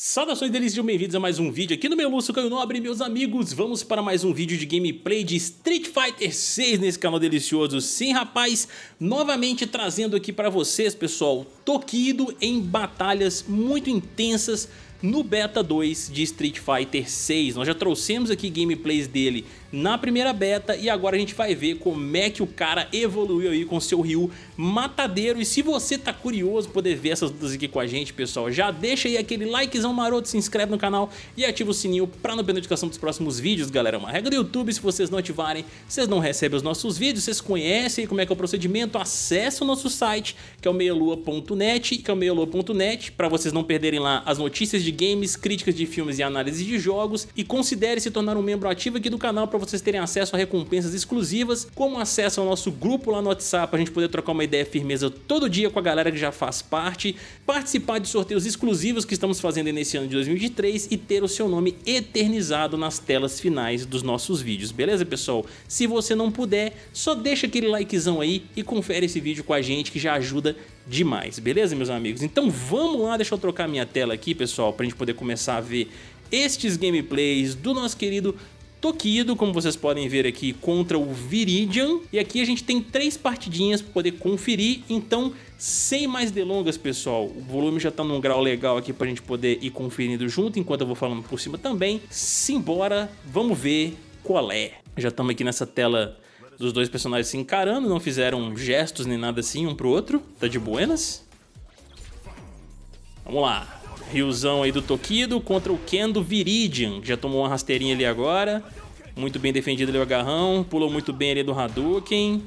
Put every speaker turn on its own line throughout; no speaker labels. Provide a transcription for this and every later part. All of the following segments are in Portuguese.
Saudações deles, sejam bem-vindos a mais um vídeo aqui no meu Lúcio Caio Nobre, meus amigos. Vamos para mais um vídeo de gameplay de Street Fighter 6 nesse canal delicioso. Sim, rapaz, novamente trazendo aqui para vocês, pessoal, Tokido em batalhas muito intensas no Beta 2 de Street Fighter 6. Nós já trouxemos aqui gameplays dele na primeira beta e agora a gente vai ver como é que o cara evoluiu aí com seu Ryu matadeiro. E se você tá curioso poder ver essas lutas aqui com a gente, pessoal, já deixa aí aquele likezão maroto, se inscreve no canal e ativa o sininho pra não perder notificação dos próximos vídeos, galera. É uma regra do YouTube, se vocês não ativarem, vocês não recebem os nossos vídeos, vocês conhecem como é que é o procedimento, acesse o nosso site, que é o meialua.net, que é o meialua.net, pra vocês não perderem lá as notícias de games, críticas de filmes e análise de jogos, e considere se tornar um membro ativo aqui do canal para vocês terem acesso a recompensas exclusivas, como acesso ao nosso grupo lá no WhatsApp, a gente poder trocar uma ideia firmeza todo dia com a galera que já faz parte, participar de sorteios exclusivos que estamos fazendo nesse ano de 2023 e ter o seu nome eternizado nas telas finais dos nossos vídeos, beleza pessoal? Se você não puder, só deixa aquele likezão aí e confere esse vídeo com a gente que já ajuda demais, beleza meus amigos? Então vamos lá, deixa eu trocar minha tela aqui pessoal, pra gente poder começar a ver estes gameplays do nosso querido Tokido, como vocês podem ver aqui, contra o Viridian. E aqui a gente tem três partidinhas para poder conferir, então sem mais delongas, pessoal, o volume já está num grau legal aqui para a gente poder ir conferindo junto, enquanto eu vou falando por cima também. Simbora, vamos ver qual é. Já estamos aqui nessa tela dos dois personagens se encarando, não fizeram gestos nem nada assim um pro outro, tá de buenas. Vamos lá. Riozão aí do Tokido contra o Ken do Viridian, que já tomou uma rasteirinha ali agora. Muito bem defendido ali o agarrão, pulou muito bem ali do Hadouken.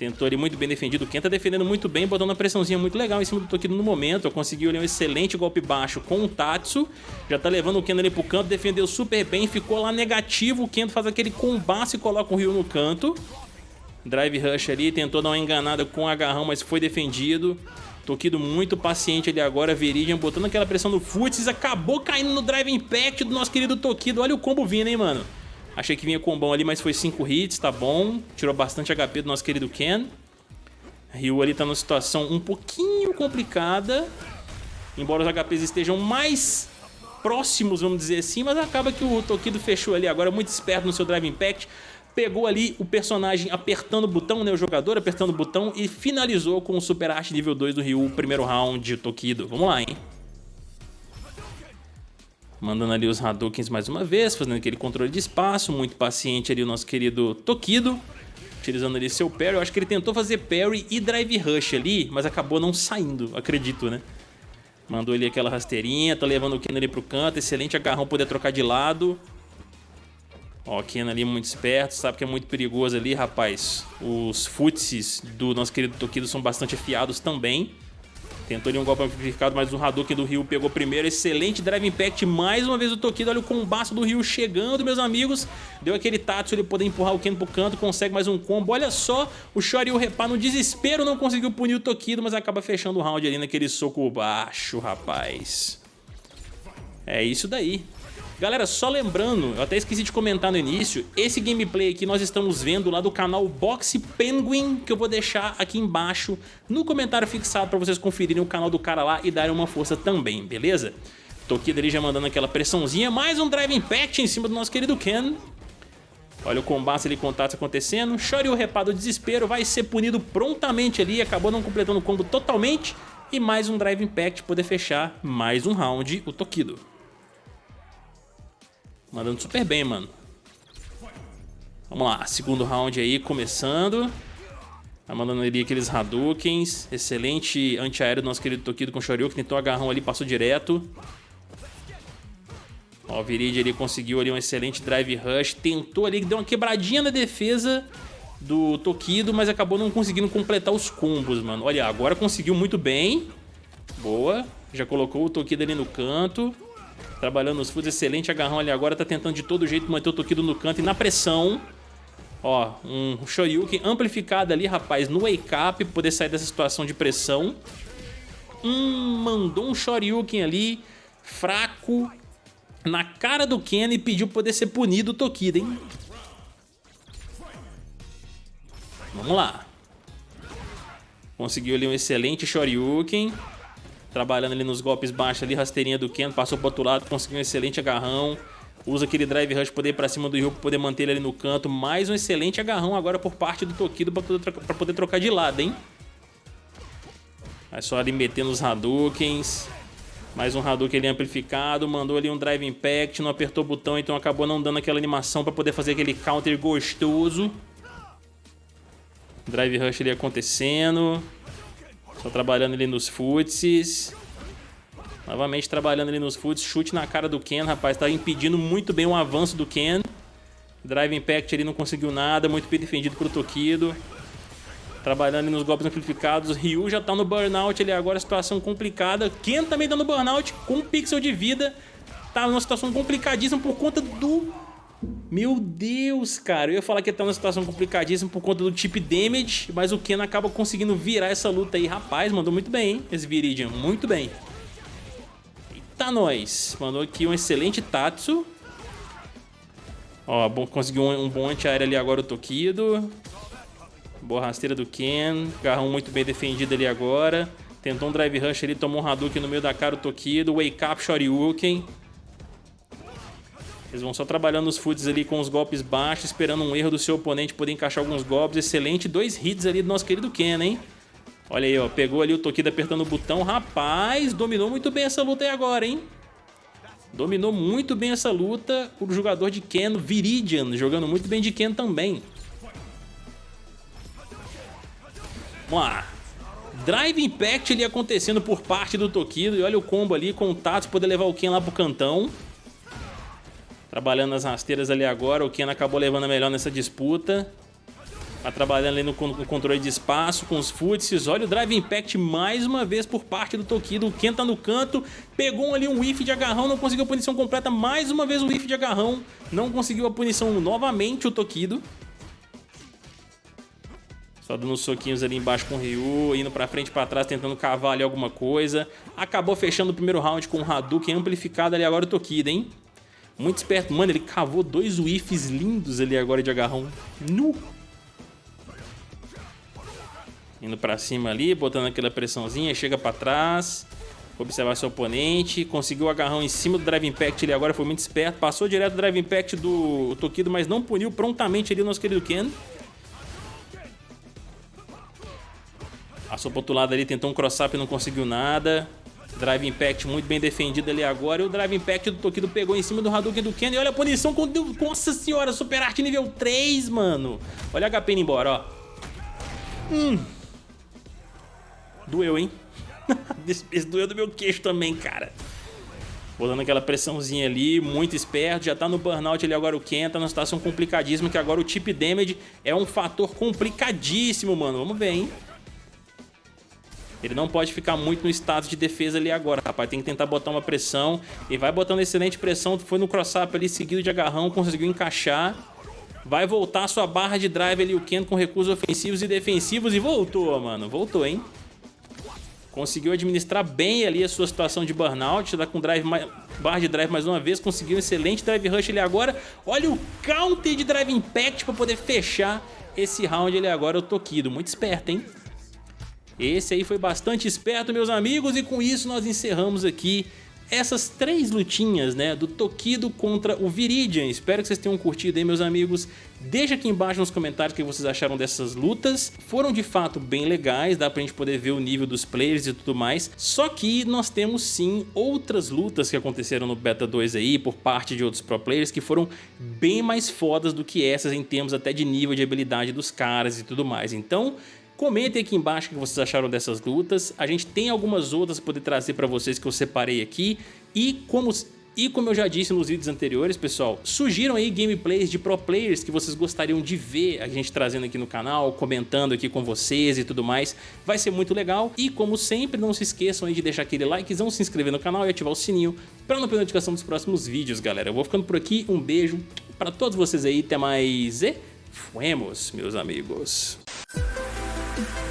Tentou ali muito bem defendido. O tá defendendo muito bem, botando uma pressãozinha muito legal em cima do Tokido no momento. Conseguiu ali um excelente golpe baixo com o Tatsu. Já tá levando o Ken ali pro canto, defendeu super bem, ficou lá negativo. O Ken faz aquele combate e coloca o Ryu no canto. Drive Rush ali, tentou dar uma enganada com o agarrão, mas foi defendido. Tokido muito paciente ali agora, Viridian botando aquela pressão no Futs, acabou caindo no Drive Impact do nosso querido Tokido. Olha o combo vindo, hein, mano. Achei que vinha combão ali, mas foi 5 hits, tá bom. Tirou bastante HP do nosso querido Ken. Ryu ali tá numa situação um pouquinho complicada. Embora os HPs estejam mais próximos, vamos dizer assim, mas acaba que o Tokido fechou ali agora, muito esperto no seu Drive Impact pegou ali o personagem apertando o botão, né, o jogador apertando o botão e finalizou com o Super Arte nível 2 do Ryu, primeiro round, Tokido. Vamos lá, hein? Mandando ali os Hadoukens mais uma vez, fazendo aquele controle de espaço, muito paciente ali o nosso querido Tokido. Utilizando ali seu parry, eu acho que ele tentou fazer parry e drive rush ali, mas acabou não saindo, acredito, né? Mandou ali aquela rasteirinha, tá levando o Ken ali pro canto, excelente agarrão poder trocar de lado. Ó, o Ken ali muito esperto, sabe que é muito perigoso ali, rapaz. Os futsis do nosso querido Tokido são bastante afiados também. Tentou ali um golpe amplificado, mas o Hadouken do Ryu pegou primeiro. Excelente Drive Impact, mais uma vez o Tokido. Olha o combate do Ryu chegando, meus amigos. Deu aquele Tatsu, ele poder empurrar o Ken pro canto, consegue mais um combo. Olha só, o Shoryu repar no desespero, não conseguiu punir o Tokido, mas acaba fechando o round ali naquele soco baixo, rapaz. É isso daí. Galera, só lembrando, eu até esqueci de comentar no início, esse gameplay aqui nós estamos vendo lá do canal Boxe Penguin, que eu vou deixar aqui embaixo no comentário fixado para vocês conferirem o canal do cara lá e darem uma força também, beleza? Tokido ali já mandando aquela pressãozinha, mais um Drive Impact em cima do nosso querido Ken. Olha o combate ali, contatos acontecendo. Shoryu repado desespero, vai ser punido prontamente ali, acabou não completando o combo totalmente. E mais um Drive Impact poder fechar mais um round o Tokido. Mandando super bem, mano. Vamos lá, segundo round aí, começando. Tá mandando ali aqueles Hadoukens. Excelente antiaéreo do nosso querido Tokido com Shoryuken. Tentou agarrão ali, passou direto. Ó, o Virid ali conseguiu ali um excelente Drive Rush. Tentou ali, deu uma quebradinha na defesa do Tokido, mas acabou não conseguindo completar os combos, mano. Olha, agora conseguiu muito bem. Boa. Já colocou o Tokido ali no canto. Trabalhando os foods, excelente agarrão ali agora, tá tentando de todo jeito manter o Tokido no canto e na pressão. Ó, um Shoryuken amplificado ali, rapaz, no wake up, poder sair dessa situação de pressão. Hum, mandou um Shoryuken ali, fraco, na cara do Ken e pediu poder ser punido o Tokido, hein? Vamos lá. Conseguiu ali um excelente Shoryuken. Trabalhando ali nos golpes baixos ali, rasteirinha do Ken, passou pro outro lado, conseguiu um excelente agarrão. Usa aquele drive rush poder ir pra cima do Ryu pra poder manter ele ali no canto. Mais um excelente agarrão agora por parte do Tokido pra poder, trocar, pra poder trocar de lado, hein? Vai só ali metendo os Hadoukens. Mais um Hadouken ali amplificado. Mandou ali um Drive Impact. Não apertou o botão, então acabou não dando aquela animação pra poder fazer aquele counter gostoso. Drive Rush ali acontecendo. Só trabalhando ali nos futsis. Novamente trabalhando ali nos foots, chute na cara do Ken, rapaz, tá impedindo muito bem o avanço do Ken. Drive Impact ele não conseguiu nada, muito bem defendido pro Tokido. Trabalhando ali nos golpes amplificados, Ryu já tá no burnout ali agora, situação complicada. Ken também tá no burnout, com um pixel de vida. Tá numa situação complicadíssima por conta do... Meu Deus, cara, eu ia falar que ele tá numa situação complicadíssima por conta do chip damage, mas o Ken acaba conseguindo virar essa luta aí. Rapaz, mandou muito bem, hein, esse Viridian, muito bem. Eita, nós. Mandou aqui um excelente Tatsu. Ó, bom, conseguiu um, um bom anti-aéreo ali agora o Tokido. Boa rasteira do Ken. Garrão muito bem defendido ali agora. Tentou um Drive Rush ali, tomou um Hadouken no meio da cara o Tokido. Wake Up Shoryuken. Eles vão só trabalhando os foods ali com os golpes baixos, esperando um erro do seu oponente poder encaixar alguns golpes. Excelente. Dois hits ali do nosso querido Ken, hein? Olha aí, ó. Pegou ali o Tokido apertando o botão. Rapaz, dominou muito bem essa luta aí agora, hein? Dominou muito bem essa luta o jogador de Ken, Viridian, jogando muito bem de Ken também. Vamos lá. Drive Impact ali acontecendo por parte do Tokido. E olha o combo ali com o Tatsu poder levar o Ken lá pro cantão. Trabalhando as rasteiras ali agora. O Ken acabou levando a melhor nessa disputa. Tá trabalhando ali no, controle de espaço com os futsis. Olha o Drive Impact mais uma vez por parte do Tokido. O Ken tá no canto, pegou ali um whiff de agarrão, não conseguiu a punição completa. Mais uma vez o whiff de agarrão, não conseguiu a punição novamente o Tokido. Só dando uns soquinhos ali embaixo com o Ryu, indo pra frente e pra trás, tentando cavar ali alguma coisa. Acabou fechando o primeiro round com o Hadouken amplificado ali agora o Tokido, hein? Muito esperto. Mano, ele cavou dois whiffs lindos ali agora de agarrão. Nu! Indo pra cima ali, botando aquela pressãozinha, chega pra trás. Observar seu oponente, conseguiu o agarrão em cima do Drive Impact ele agora, foi muito esperto. Passou direto do Drive Impact do Tokido, mas não puniu prontamente ali o nosso querido Ken. Passou pro outro lado ali, tentou um cross-up e não conseguiu nada. Drive Impact muito bem defendido ali agora. E o Drive Impact do Tokido pegou em cima do Hadouken do Ken. E olha a punição com... Nossa senhora, Super Art nível 3, mano. Olha a HP indo embora, ó. Hum... Doeu, hein? Esse doeu do meu queixo também, cara. Botando aquela pressãozinha ali, muito esperto, já tá no burnout ali agora o Ken, tá numa situação complicadíssima, que agora o chip damage é um fator complicadíssimo, mano. Vamos ver, hein? Ele não pode ficar muito no status de defesa ali agora, rapaz. Tem que tentar botar uma pressão. E vai botando excelente pressão. Foi no cross-up ali, seguido de agarrão, conseguiu encaixar. Vai voltar sua barra de drive ali, o Ken, com recursos ofensivos e defensivos. E voltou, mano. Voltou, hein? Conseguiu administrar bem ali a sua situação de burnout, tá com drive barra de drive mais uma vez, conseguiu um excelente drive rush ali agora. Olha o counter de drive impact para poder fechar esse round ali agora, o Tokido. Muito esperto, hein? Esse aí foi bastante esperto, meus amigos, e com isso nós encerramos aqui essas três lutinhas, né, do Tokido contra o Viridian. Espero que vocês tenham curtido aí, meus amigos. Deixa aqui embaixo nos comentários o que vocês acharam dessas lutas. Foram de fato bem legais, dá pra gente poder ver o nível dos players e tudo mais. Só que nós temos sim outras lutas que aconteceram no Beta 2 aí, por parte de outros pro players, que foram bem mais fodas do que essas em termos até de nível de habilidade dos caras e tudo mais. Então, Comentem aqui embaixo o que vocês acharam dessas lutas. A gente tem algumas outras para poder trazer para vocês que eu separei aqui. E como, e como eu já disse nos vídeos anteriores, pessoal, sugiram aí gameplays de pro players que vocês gostariam de ver a gente trazendo aqui no canal, comentando aqui com vocês e tudo mais. Vai ser muito legal. E como sempre, não se esqueçam aí de deixar aquele likezão, se inscrever no canal e ativar o sininho para não perder notificação dos próximos vídeos, galera. Eu vou ficando por aqui. Um beijo para todos vocês aí. Até mais e fuemos, meus amigos. Thank you.